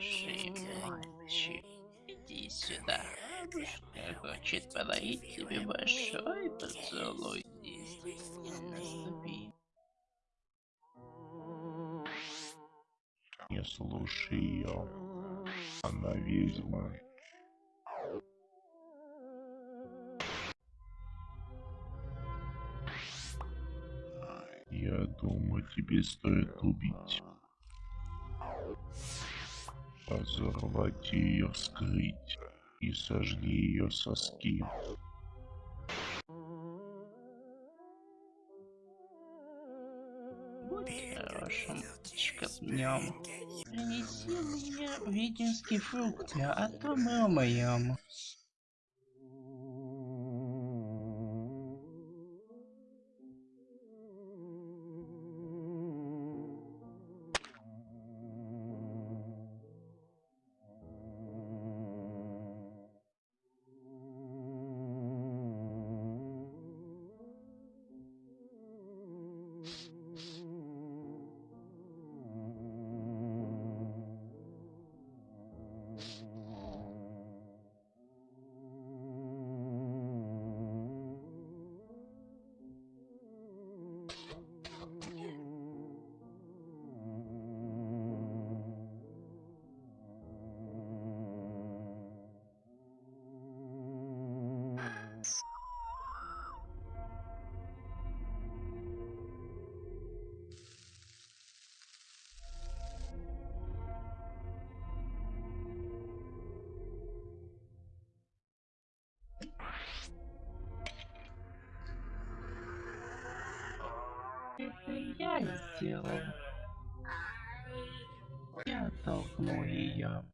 Мальчик. Иди сюда. Бабушка хочет подарить тебе большой поцелуй. Наступи. Не слушай ее. Она ведьма. Я думаю, тебе стоит убить. Разорвать ее, вскрыть и сожги ее соски. Хорошим шкапнем. Принеси мне ведьминские фрукты, а то мы умоем. Я сделал. Я толкнул ее.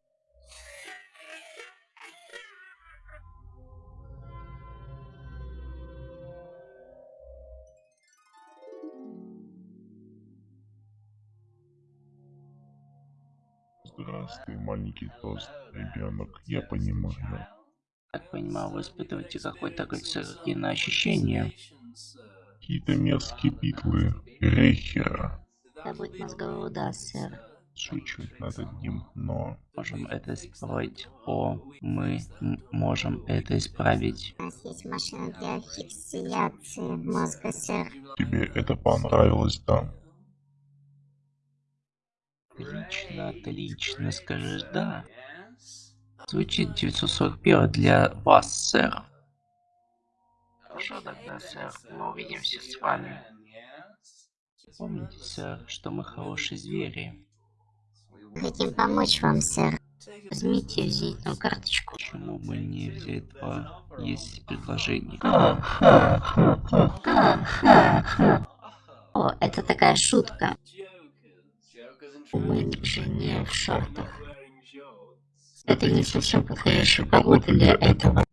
Здравствуй, маленький тост, ребенок. Я понимаю. Так понимаю, вы испытываете какое-то галлюциногенное ощущение. Какие-то мерзкие битлы. Рейхера. Забудь мозговой удар, сэр. Чуть-чуть над одним, но... Можем это исправить. О, мы можем это исправить. У нас есть машина для фиксияции мозга, сэр. Тебе это понравилось, да? Отлично, отлично, скажешь да. Звучит 941 для вас, сэр. Хорошо тогда, сэр, мы увидимся с вами. Помните, сэр, что мы хорошие звери. Хотим помочь вам, сэр. Возьмите визитную карточку. Почему бы не взять два? Есть предложение. О, это такая шутка. Мы же не в шортах. Это не совсем подходящая погода для этого.